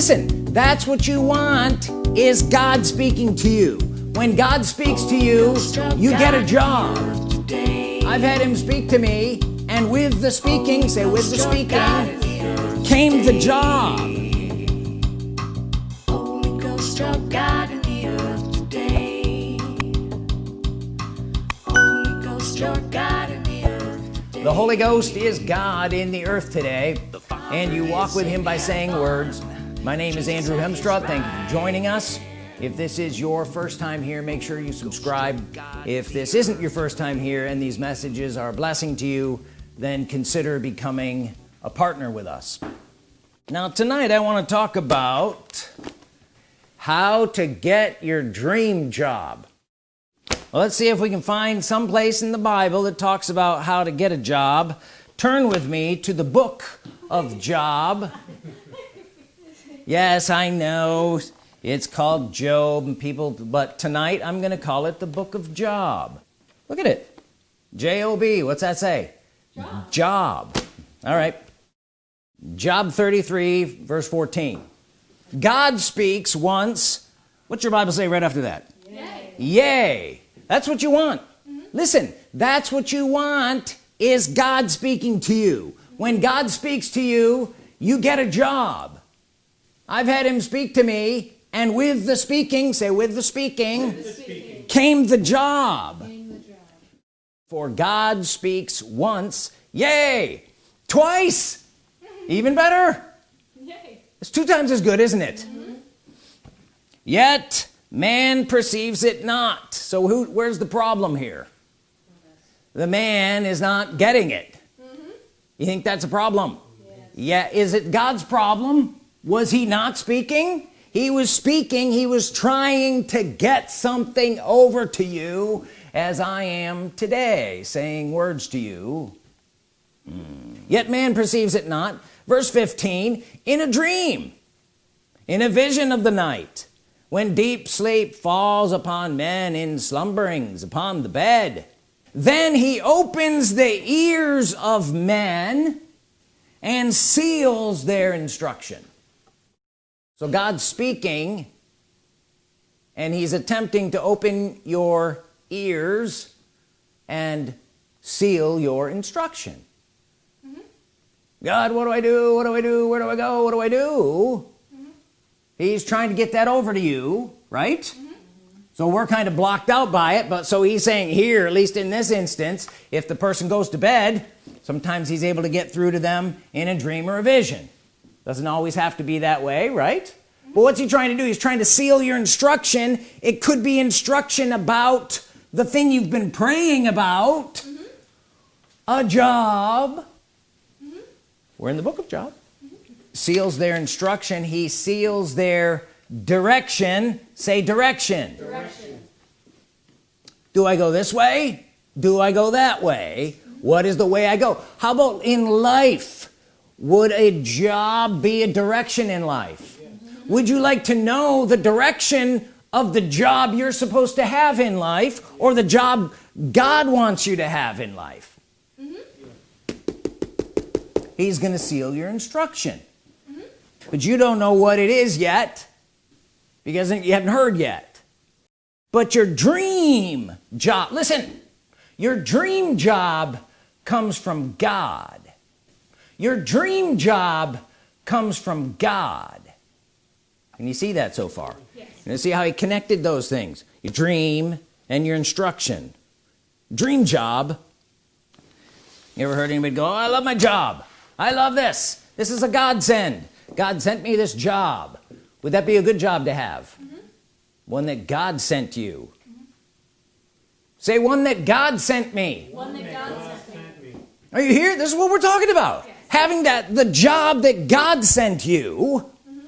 listen that's what you want is God speaking to you. When God speaks to you you get a job. I've had him speak to me and with the speaking say with the speaking came the job. Holy Ghost, your God in the earth today. the Holy Ghost is God in the earth today and you walk with him by saying words my name is Andrew Hemstraw thank you for joining us. If this is your first time here make sure you subscribe. If this isn't your first time here and these messages are a blessing to you then consider becoming a partner with us. Now tonight I want to talk about how to get your dream job. Well, let's see if we can find some place in the Bible that talks about how to get a job. Turn with me to the book of Job yes I know. It's called Job and people but tonight I'm gonna call it the book of Job. Look at it. J-O-B what's that say? Job, job. all right. Job 33 verse 14 God speaks once. What's your Bible say right after that? Yay, yay. That's what you want. Mm -hmm. listen that's what you want is God speaking to you. When God speaks to you you get a job I've had him speak to me and with the speaking say with the speaking, with the speaking. Came, the job. came the job for God speaks once yay twice even better yay. it's two times as good isn't it mm -hmm. yet man perceives it not so who where's the problem here the man is not getting it mm -hmm. you think that's a problem yes. yeah is it God's problem was he not speaking? He was speaking. He was trying to get something over to you as I am today saying words to you. Hmm. yet man perceives it not. Verse 15 in a dream in a vision of the night when deep sleep falls upon men in slumberings upon the bed then he opens the ears of men and seals their instruction so God's speaking and he's attempting to open your ears and seal your instruction. Mm -hmm. God what do I do? What do I do? Where do I go? What do I do? He's trying to get that over to you right? Mm -hmm. so we're kind of blocked out by it but so he's saying here at least in this instance if the person goes to bed sometimes he's able to get through to them in a dream or a vision doesn't always have to be that way right? Mm -hmm. but what's he trying to do? He's trying to seal your instruction. It could be instruction about the thing you've been praying about. Mm -hmm. a job. Mm-hmm. we're in the book of Job. Seals their instruction. He seals their direction. Say direction. direction. Do I go this way? Do I go that way? What is the way I go? How about in life would a job be a direction in life? Would you like to know the direction of the job you're supposed to have in life or the job God wants you to have in life? Mm -hmm. he's gonna seal your instruction. But you don't know what it is yet because you haven't heard yet. But your dream job listen your dream job comes from God your dream job comes from God. Can you see that so far? Yes. you see how he connected those things? Your dream and your instruction. Dream job. You ever heard anybody go oh, I love my job. I love this. This is a godsend. God sent me this job. Would that be a good job to have? Mm -hmm. one that God sent you. Mm -hmm. say one that God sent me. One that God, sent me. Are you here? This is what we're talking about. Yes. Having that the job that God sent you mm -hmm.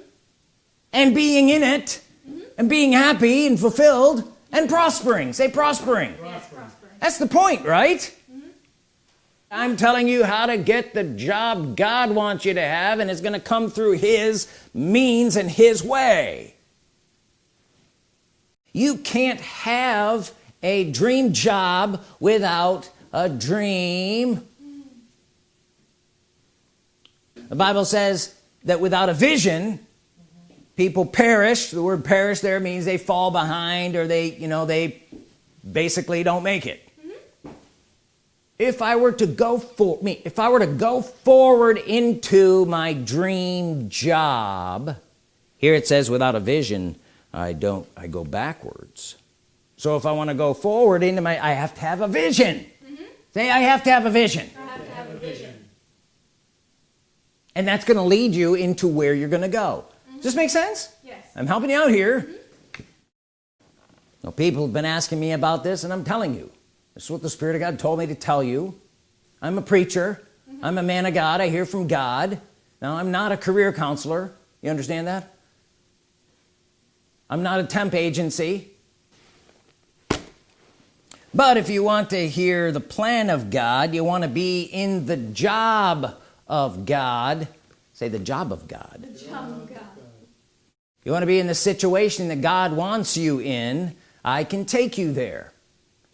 and being in it mm-hmm. and being happy and fulfilled and prospering say prospering, prospering. that's the point right I'm telling you how to get the job God wants you to have and it's gonna come through his means and his way you can't have a dream job without a dream the Bible says that without a vision people perish. The word perish there means they fall behind or they you know they basically don't make it. Mm-hmm. If I were to go for me if I were to go forward into my dream job here it says without a vision I don't I go backwards. So if I want to go forward into my I have to have a vision. Mm-hmm. Say I have to have a vision I have to have a vision. And that's gonna lead you into where you're gonna go. Does this make sense? Yes. I'm helping you out here. Now people have been asking me about this and I'm telling you. This is what the Spirit of God told me to tell you. I'm a preacher. Mm-hmm. I'm a man of God. I hear from God. Now I'm not a career counselor. You understand that? I'm not a temp agency. But if you want to hear the plan of God you want to be in the job of God. Say the job of God. Child of God. you want to be in the situation that God wants you in? I can take you there.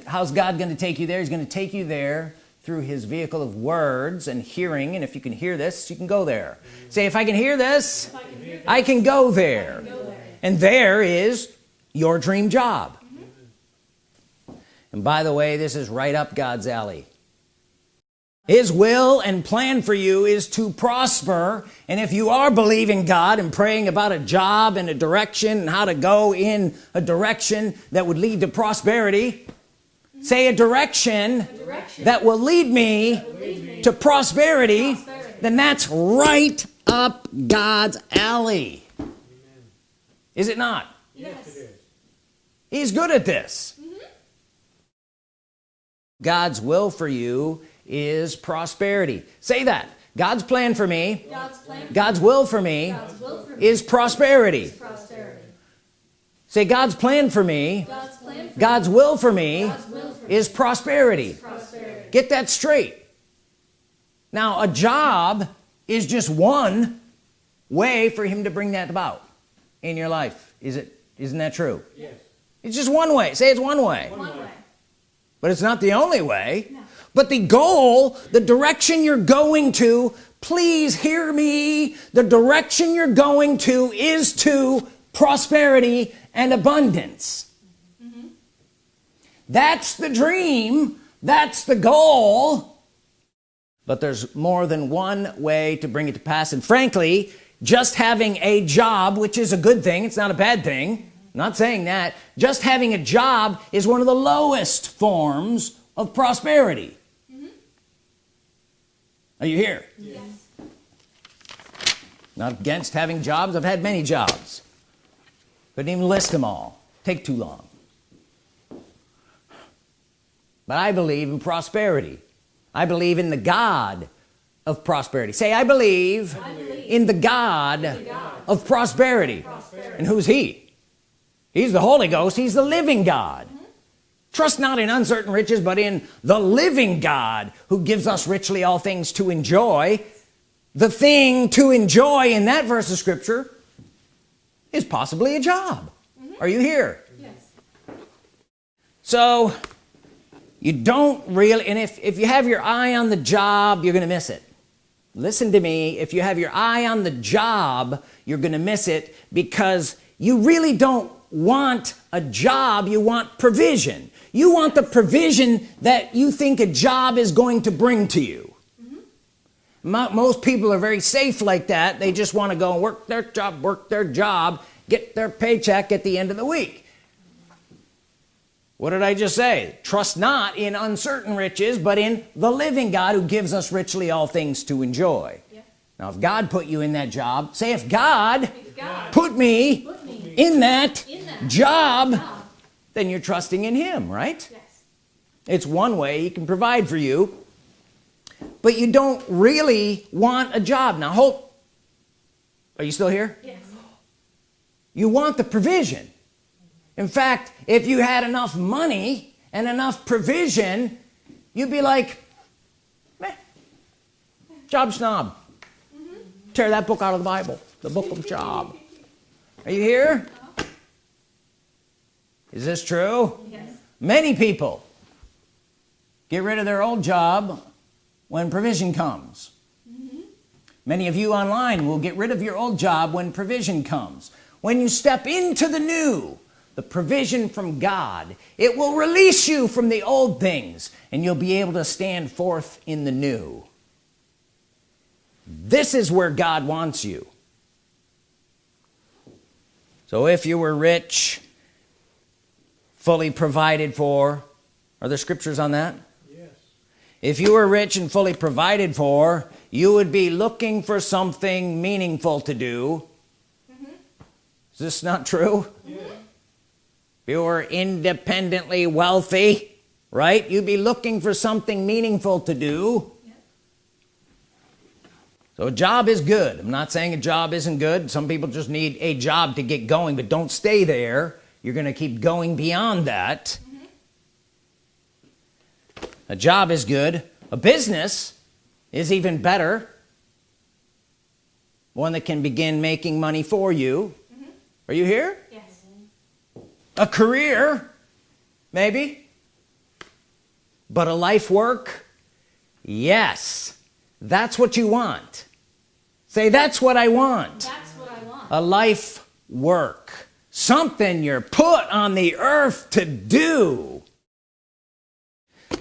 How's God going to take you there? He's going to take you there through his vehicle of words and hearing and if you can hear this you can go there. Say if I can hear this I can hear I can go there. go there. and there is your dream job. Mm-hmm. And by the way this is right up God's alley his will and plan for you is to prosper and if you are believing God and praying about a job and a direction and how to go in a direction that would lead to prosperity say a direction Direction. that will lead me Lead me. to prosperity Prosperity. then that's right up God's alley is it not Yes. he's good at this mm-hmm. God's will for you is prosperity say that God's plan for me God's plan. God's will for me God's will for me. is prosperity prosperity. say God's plan for me God's plan for God's will for me me. Will for me. is prosperity prosperity. get that straight now a job is just one way for him to bring that about in your life is it isn't that true Yes. it's just one way say it's one way One way. but it's not the only way No. But the goal the direction you're going to please hear me the direction you're going to is to prosperity and abundance. Mm-hmm. That's the dream that's the goal. But there's more than one way to bring it to pass. And frankly just having a job which is a good thing it's not a bad thing I'm not saying that just having a job is one of the lowest forms of prosperity are you here? Yes. not against having jobs. I've had many jobs. Couldn't even list them all. Take too long. But I believe in prosperity. I believe in the God of prosperity. Say I believe, I believe in the God, God of prosperity. prosperity. and who's he? He's the Holy Ghost. He's the living God trust not in uncertain riches but in the living God who gives us richly all things to enjoy. The thing to enjoy in that verse of scripture is possibly a job. Mm-hmm. Are you here? Yes. so you don't really and if if you have your eye on the job you're gonna miss it. Listen to me. If you have your eye on the job you're gonna miss it because you really don't want a job you want provision you want the provision that you think a job is going to bring to you. Mm-hmm. Mo- most people are very safe like that. They just want to go and work their job work their job get their paycheck at the end of the week. What did I just say? Trust not in uncertain riches but in the living God who gives us richly all things to enjoy. Yeah. now if God put you in that job say if God If God put me put me in that in that job job. Then you're trusting in him right? Yes. it's one way he can provide for you but you don't really want a job. Now hope are you still here? Yes. you want the provision. In fact if you had enough money and enough provision you'd be like Meh, job snob. Mm-hmm. Tear that book out of the Bible the book of job. Are you here is this true? Yes. many people get rid of their old job when provision comes. Mm-hmm. Many of you online will get rid of your old job when provision comes. When you step into the new the provision from God it will release you from the old things and you'll be able to stand forth in the new. This is where God wants you. So if you were rich fully provided for. Are there scriptures on that? Yes. if you were rich and fully provided for you would be looking for something meaningful to do. Mm-hmm. Is this not true? Yes. if you were independently wealthy right? You'd be looking for something meaningful to do. So a job is good. I'm not saying a job isn't good. Some people just need a job to get going but don't stay there you're gonna keep going beyond that. A job is good. A business is even better. One that can begin making money for you. Are you here? Yes. a career maybe. But a life work? Yes. That's what you want. Say that's what I want. That's what I want. a life work something you're put on the earth to do.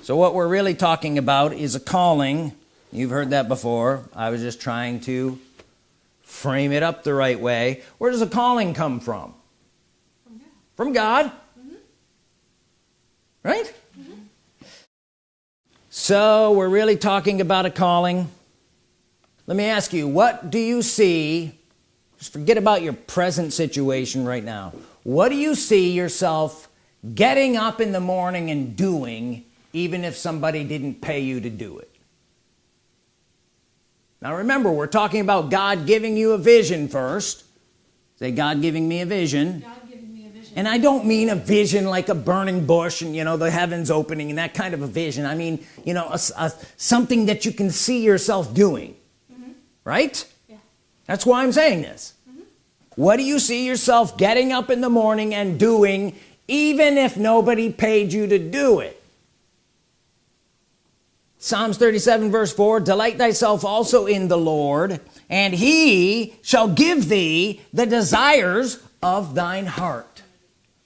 So what we're really talking about is a calling. You've heard that before. I was just trying to frame it up the right way. Where does a calling come from? From God. Right? Mm-hmm. So we're really talking about a calling. Let me ask you what do you see just forget about your present situation right now. What do you see yourself getting up in the morning and doing even if somebody didn't pay you to do it? Now remember we're talking about God giving you a vision first. Say God giving me a vision. Me a vision. and I don't mean a vision like a burning bush and you know the heavens opening and that kind of a vision. I mean you know a a- something that you can see yourself doing. Mm-hmm. Right? Yeah. That's why I'm saying this. What do you see yourself getting up in the morning and doing even if nobody paid you to do it? Psalms 37 verse 4 delight thyself also in the Lord and he shall give thee the desires of thine heart.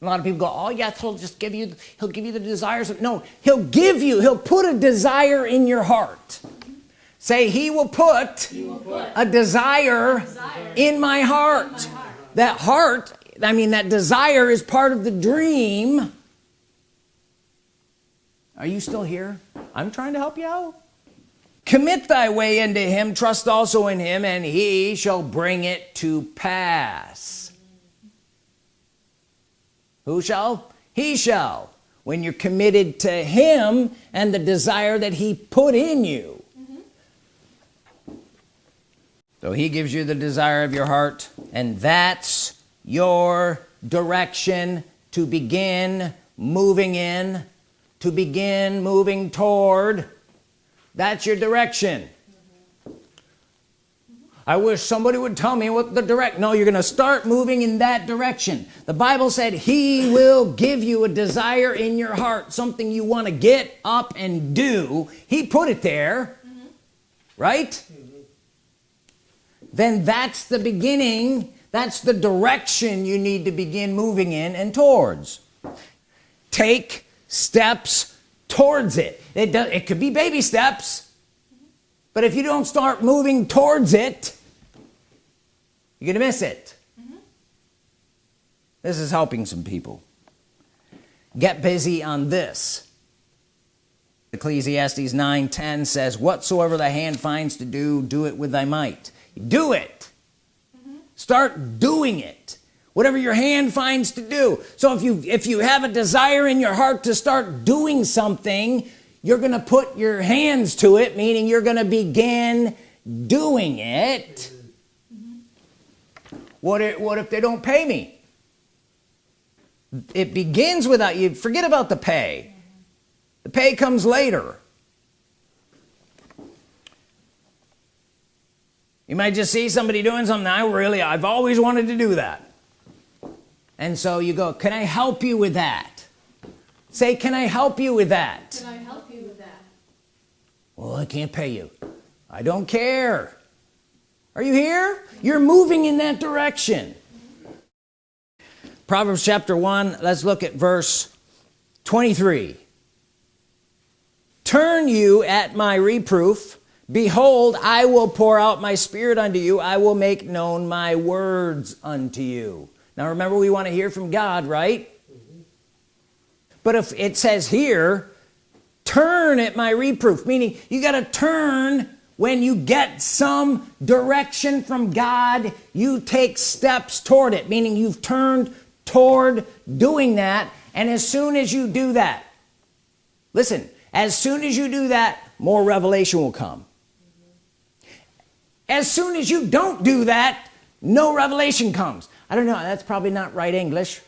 A lot of people go oh yes he'll just give you he'll give you the desires of, no he'll give you he'll put a desire in your heart say he will put, a desire, Desire. in my heart. That heart I mean that desire is part of the dream. Are you still here? I'm trying to help you out. Commit thy way into him trust also in him and he shall bring it to pass. Who shall? He shall. When you're committed to him and the desire that he put in you so he gives you the desire of your heart and that's your direction to begin moving in to begin moving toward. That's your direction. I wish somebody would tell me what the direct no you're gonna start moving in that direction. The Bible said he will give you a desire in your heart something you want to get up and do. He put it there right mm-hmm. Then that's the beginning that's the direction you need to begin moving in and towards. Take steps towards it. It does it could be baby steps but if you don't start moving towards it you're gonna miss it. Mm-hmm. This is helping some people. Get busy on this. Ecclesiastes 9 10 says whatsoever thy hand finds to do do it with thy might do it. Mm-hmm. Start doing it. Whatever your hand finds to do. So if you if you have a desire in your heart to start doing something you're gonna put your hands to it meaning you're gonna begin doing it. Mm-hmm. What if, what if they don't pay me? It begins without you. Forget about the pay. Mm-hmm. The pay comes later you might just see somebody doing something I really I've always wanted to do that. And so you go can I help you with that? Say can I help you with that? Can I help you with that? well I can't pay you. I don't care. Are you here? You're moving in that direction. Proverbs chapter 1 let's look at verse 23 turn you at my reproof behold I will pour out my spirit unto you. I will make known my words unto you. Now remember we want to hear from God right? But if it says here turn at my reproof meaning you got to turn when you get some direction from God you take steps toward it meaning you've turned toward doing that. And as soon as you do that listen as soon as you do that more revelation will come as soon as you don't do that no revelation comes. I don't know that's probably not right English.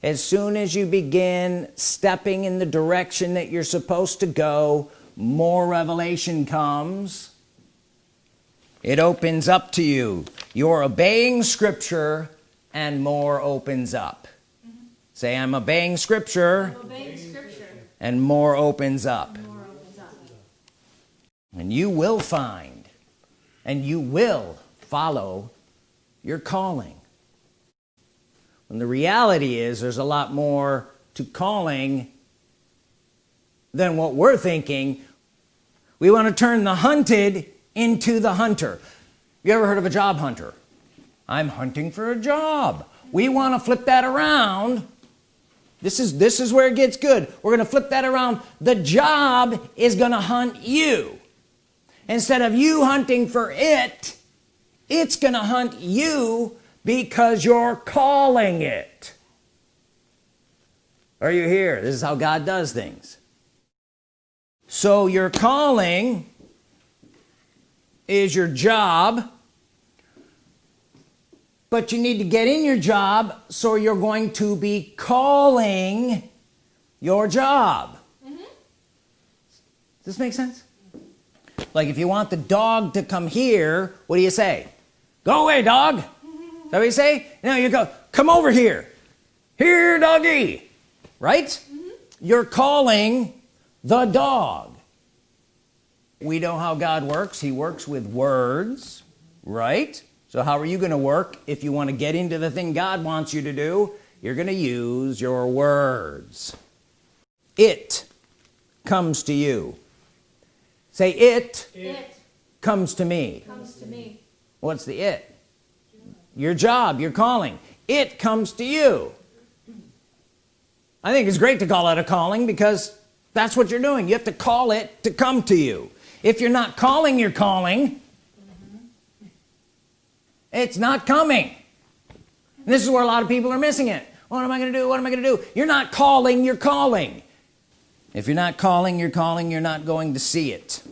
As soon as you begin stepping in the direction that you're supposed to go more revelation comes. It opens up to you. You're obeying scripture and more opens up. Mm -hmm. say I'm obeying scripture, I'm obeying scripture. and more opens up. more opens up. And you will find and you will follow your calling. When the reality is there's a lot more to calling than what we're thinking. We want to turn the hunted into the hunter. You ever heard of a job hunter? I'm hunting for a job. We want to flip that around. This is this is where it gets good. We're gonna flip that around. The job is gonna hunt you instead of you hunting for it it's gonna hunt you because you're calling it. Are you here? This is how God does things. So your calling is your job but you need to get in your job so you're going to be calling your job. Mm -hmm. does this make sense like if you want the dog to come here what do you say? Go away dog. Is that what you say? No you go come over here. Here doggy. Right? Mm -hmm. you're calling the dog. We know how God works. He works with words right? So how are you gonna work if you want to get into the thing God wants you to do? You're gonna use your words. It comes to you say it, it comes to me. comes to me. What's the it? Your job your calling. It comes to you. I think it's great to call it a calling because that's what you're doing. You have to call it to come to you. If you're not calling your calling it's not coming. And this is where a lot of people are missing it. What am I gonna do? What am I gonna do? You're not calling you're calling. If you're not calling you're calling you're not going to see it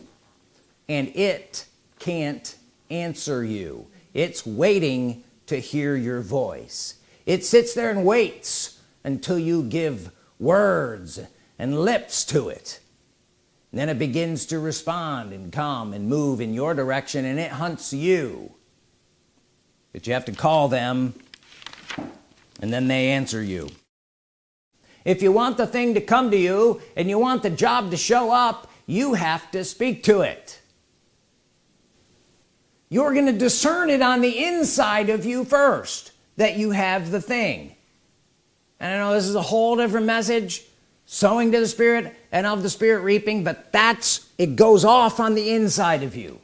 and it can't answer you. It's waiting to hear your voice. It sits there and waits until you give words and lips to it. And then it begins to respond and come and move in your direction and it hunts you. But you have to call them and then they answer you. If you want the thing to come to you and you want the job to show up you have to speak to it you're gonna discern it on the inside of you first that you have the thing. And I know this is a whole different message sowing to the Spirit and of the Spirit reaping but that's it goes off on the inside of you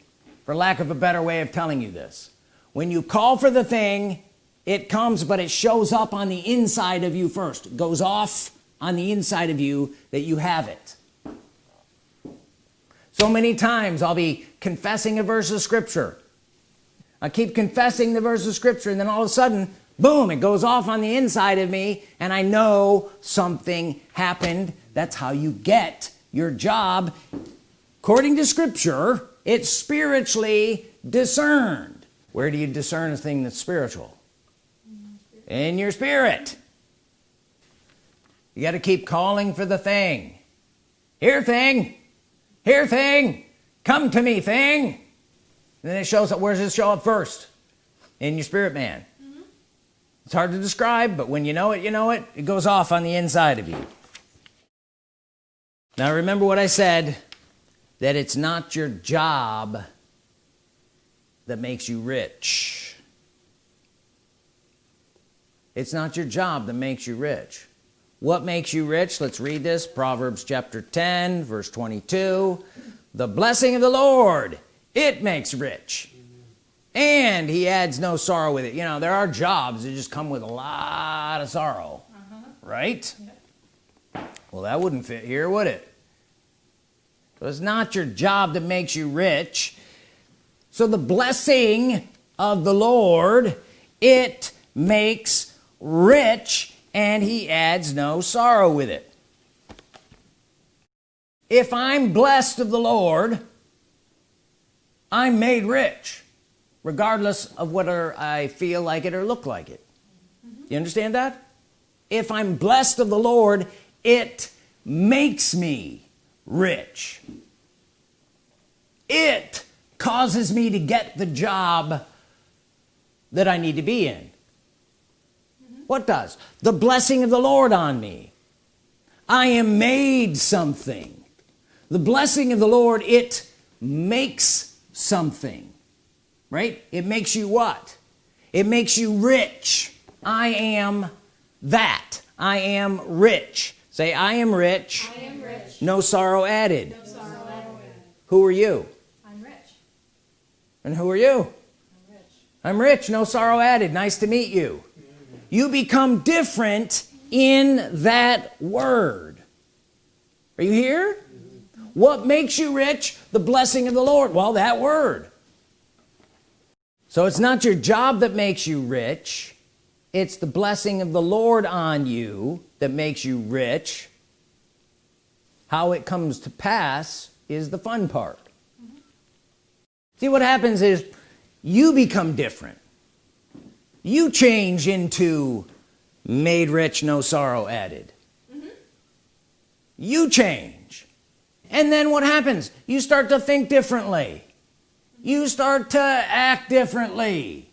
for lack of a better way of telling you this. When you call for the thing it comes but it shows up on the inside of you first. It goes off on the inside of you that you have it. So many times I'll be confessing a verse of Scripture I keep confessing the verse of Scripture and then all of a sudden boom it goes off on the inside of me and I know something happened. That's how you get your job. According to Scripture it's spiritually discerned. Where do you discern a thing that's spiritual? In your spirit. You got to keep calling for the thing. Here thing. Here thing. Come to me thing then it shows up where does it show up first? In your spirit man. Mm -hmm. it's hard to describe but when you know it you know it. It goes off on the inside of you. Now remember what I said that it's not your job that makes you rich. It's not your job that makes you rich. What makes you rich? Let's read this. Proverbs chapter 10 verse 22 the blessing of the Lord it makes rich. And he adds no sorrow with it. You know there are jobs that just come with a lot of sorrow. Uh-huh. Right? Well that wouldn't fit here would it? So it's not your job that makes you rich. So the blessing of the Lord it makes rich and he adds no sorrow with it. If I'm blessed of the Lord I'm made rich regardless of whether I feel like it or look like it. You understand that? If I'm blessed of the Lord it makes me rich. It causes me to get the job that I need to be in. What does? The blessing of the Lord on me. I am made something. The blessing of the Lord it makes something right? It makes you what? It makes you rich. I am that. I am rich. Say I am rich, I am rich. no sorrow added. No sorrow added. who are you? I'm rich. and who are you? I'm rich. I'm rich. No sorrow added. Nice to meet you. You become different in that word. Are you here what makes you rich? The blessing of the Lord. Well that word. So it's not your job that makes you rich. It's the blessing of the Lord on you that makes you rich. How it comes to pass is the fun part. See what happens is you become different. You change into made rich no sorrow added. Mm-hmm. You change and then what happens? You start to think differently. You start to act differently.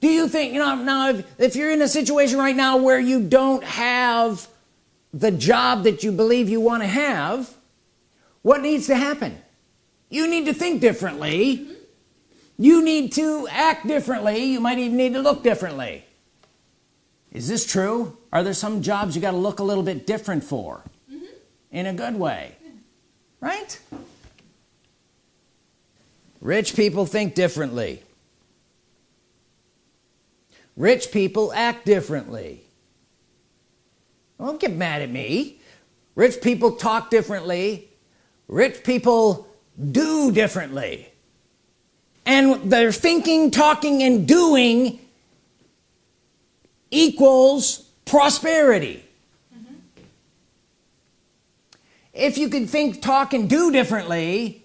Do you think you know now if, if you're in a situation right now where you don't have the job that you believe you want to have what needs to happen? You need to think differently. You need to act differently. You might even need to look differently. Is this true? Are there some jobs you got to look a little bit different for? Mm-hmm. In a good way right? Rich people think differently. Rich people act differently. Don't get mad at me. Rich people talk differently. Rich people do differently. And their thinking talking and doing equals prosperity if you could think talk and do differently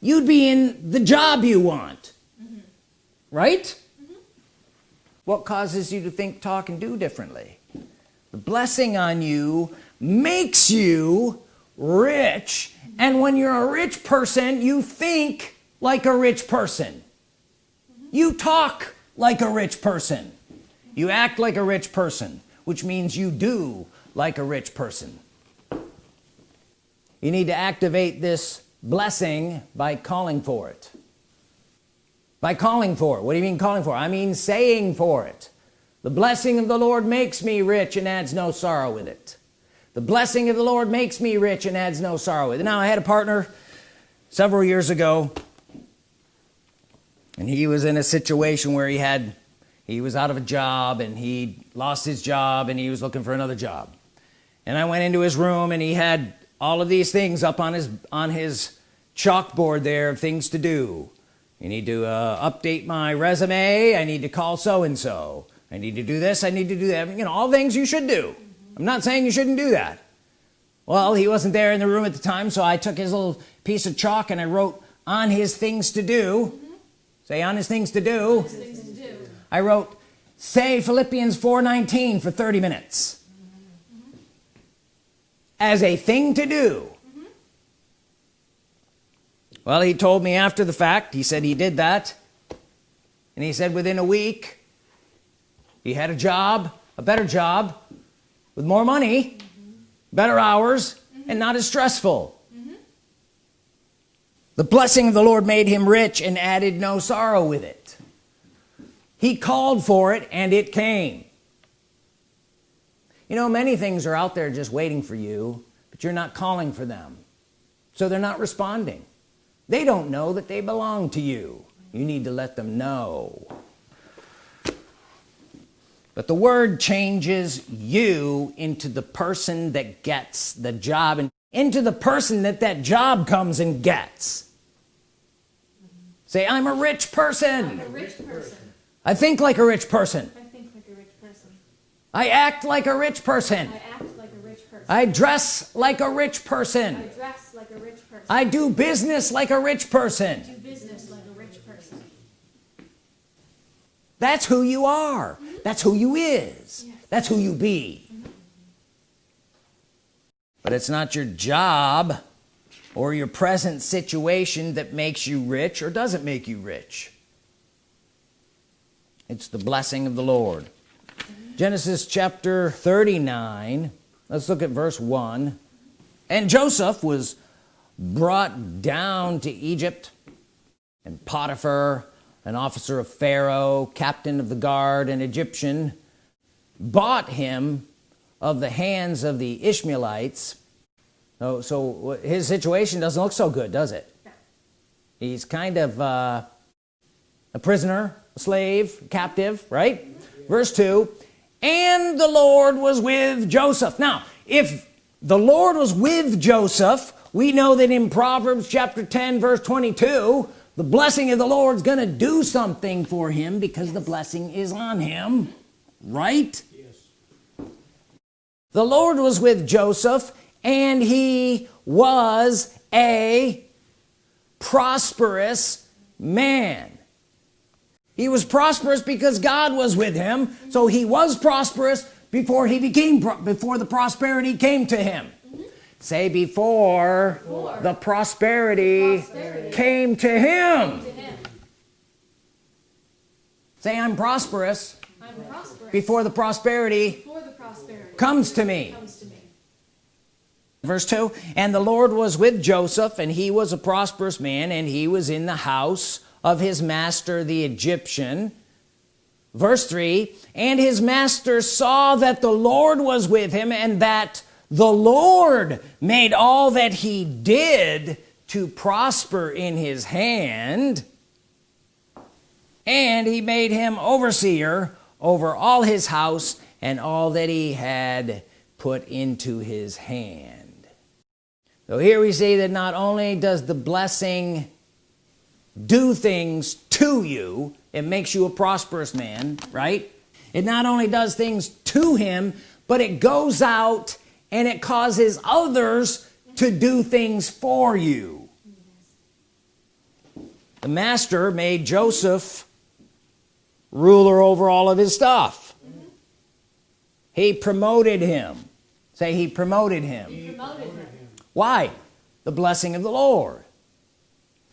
you'd be in the job you want. Mm-hmm. Right? Mm-hmm. What causes you to think talk and do differently? The blessing on you makes you rich and when you're a rich person you think like a rich person. Mm-hmm. You talk like a rich person. You act like a rich person which means you do like a rich person you need to activate this blessing by calling for it. By calling for it. What do you mean calling for? I mean saying for it. The blessing of the Lord makes me rich and adds no sorrow with it. The blessing of the Lord makes me rich and adds no sorrow with it. Now I had a partner several years ago and he was in a situation where he had he was out of a job and he lost his job and he was looking for another job. And I went into his room and he had all of these things up on his on his chalkboard there of things to do. You need to uh, update my resume. I need to call so-and-so. I need to do this. I need to do that. You know all things you should do. I'm not saying you shouldn't do that. Well he wasn't there in the room at the time so I took his little piece of chalk and I wrote on his things to do. Say on his things to do. Things to do. I wrote say Philippians 4:19 for 30 minutes as a thing to do. Well he told me after the fact. He said he did that. And he said within a week he had a job a better job with more money better hours and not as stressful. The blessing of the Lord made him rich and added no sorrow with it. He he called for it and it came you know many things are out there just waiting for you but you're not calling for them. So they're not responding. They don't know that they belong to you. You need to let them know. But the word changes you into the person that gets the job and into the person that that job comes and gets. Say I'm a rich person. I'm a rich person. I think like a rich person I think like a rich person. I act like a rich person. I act like a rich person. I dress like a rich I person dress like a rich person. I do business like a rich person. Do business like a rich person. that's who you are. That's who you is. Yes. that's who you be. Mm-hmm. But it's not your job or your present situation that makes you rich or doesn't make you rich. It's the blessing of the Lord Genesis chapter 39 let's look at verse 1 and Joseph was brought down to Egypt and Potiphar an officer of Pharaoh captain of the guard an Egyptian bought him of the hands of the Ishmaelites. So, so his situation doesn't look so good does it? He's kind of uh, a prisoner a slave captive right? Verse 2 and the Lord was with Joseph. Now if the Lord was with Joseph we know that in Proverbs chapter 10 verse 22 the blessing of the Lord's gonna do something for him because the blessing is on him. Right? Yes. the Lord was with Joseph and he was a prosperous man he was prosperous because God was with him so he was prosperous before he became before the prosperity came to him say before, Before the prosperity, prosperity came to him say I'm prosperous I'm prosperous. before the prosperity Before the prosperity comes to me comes to me. verse 2 and the Lord was with Joseph and he was a prosperous man and he was in the house of his master the Egyptian. Verse 3 and his master saw that the Lord was with him and that the Lord made all that he did to prosper in his hand. And he made him overseer over all his house and all that he had put into his hand. So here we see that not only does the blessing do things to you it makes you a prosperous man right? It not only does things to him but it goes out and it causes others to do things for you. The master made Joseph ruler over all of his stuff. He promoted him. Say he promoted him. He promoted him. why? The blessing of the Lord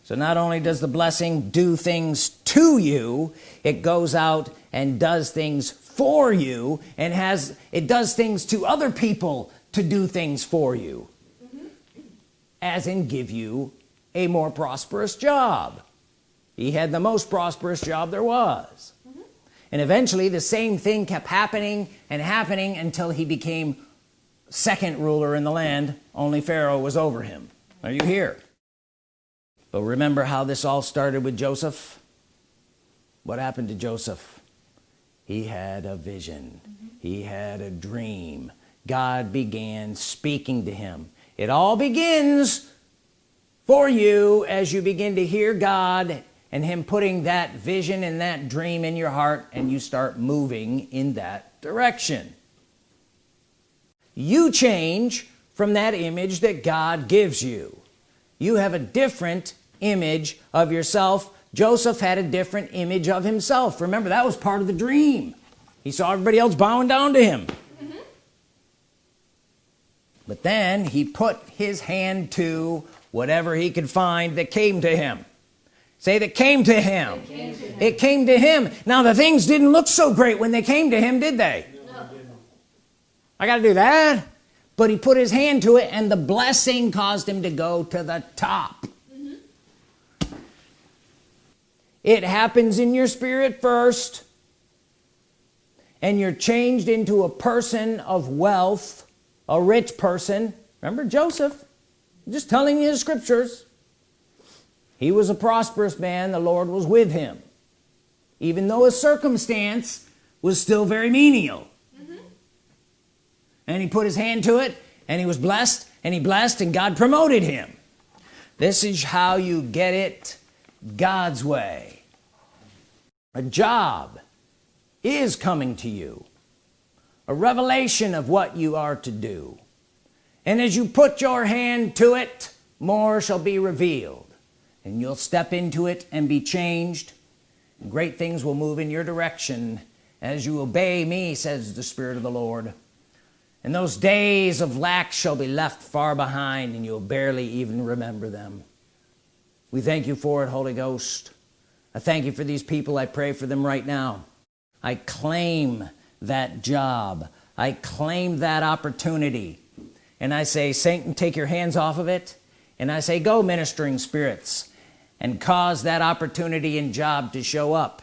so not only does the blessing do things to you it goes out and does things for you and has it does things to other people to do things for you. Mm-hmm. As in give you a more prosperous job. He had the most prosperous job there was. Mm-hmm. And eventually the same thing kept happening and happening until he became second ruler in the land. Only Pharaoh was over him. Are you here but remember how this all started with Joseph? What happened to Joseph? He had a vision. Mm-hmm. He had a dream. God began speaking to him. It all begins for you as you begin to hear God and him putting that vision and that dream in your heart and you start moving in that direction. You change from that image that God gives you. You have a different image of yourself. Joseph had a different image of himself. Remember that was part of the dream. He saw everybody else bowing down to him. Mm-hmm. But then he put his hand to whatever he could find that came to him. Say that came to him. Came to him. it came to him. Now the things didn't look so great when they came to him did they? No. I gotta do that. But he put his hand to it and the blessing caused him to go to the top it happens in your spirit first and you're changed into a person of wealth a rich person. Remember Joseph? Just telling you the scriptures. He was a prosperous man. The Lord was with him even though his circumstance was still very menial. And he put his hand to it and he was blessed and he blessed and God promoted him. This is how you get it God's way a job is coming to you. A revelation of what you are to do. And as you put your hand to it more shall be revealed. And you'll step into it and be changed. And great things will move in your direction as you obey me says the Spirit of the Lord. And those days of lack shall be left far behind and you'll barely even remember them. We thank you for it Holy Ghost I thank you for these people. I pray for them right now. I claim that job. I claim that opportunity. And I say Satan take your hands off of it. And I say go ministering spirits and cause that opportunity and job to show up.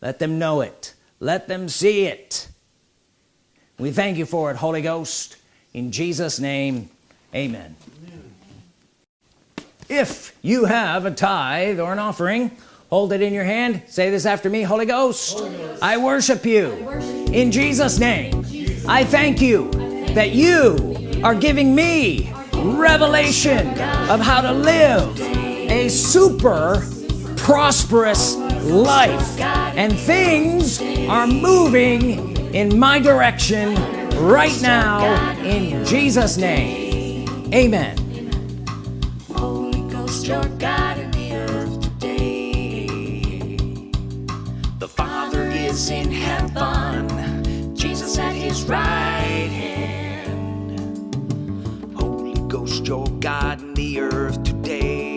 Let them know it. Let them see it. We thank you for it Holy Ghost. In Jesus name amen, amen. If you have a tithe or an offering hold it in your hand. Say this after me Holy Ghost, Holy Ghost. I, worship you, I worship you. In Jesus name Jesus. I thank you. that you are giving me revelation of how to live a super prosperous life. And things are moving in my direction right now in Jesus name. Amen Your God in the earth today. The Father is in heaven Jesus at his right hand. Holy Ghost your God in the earth today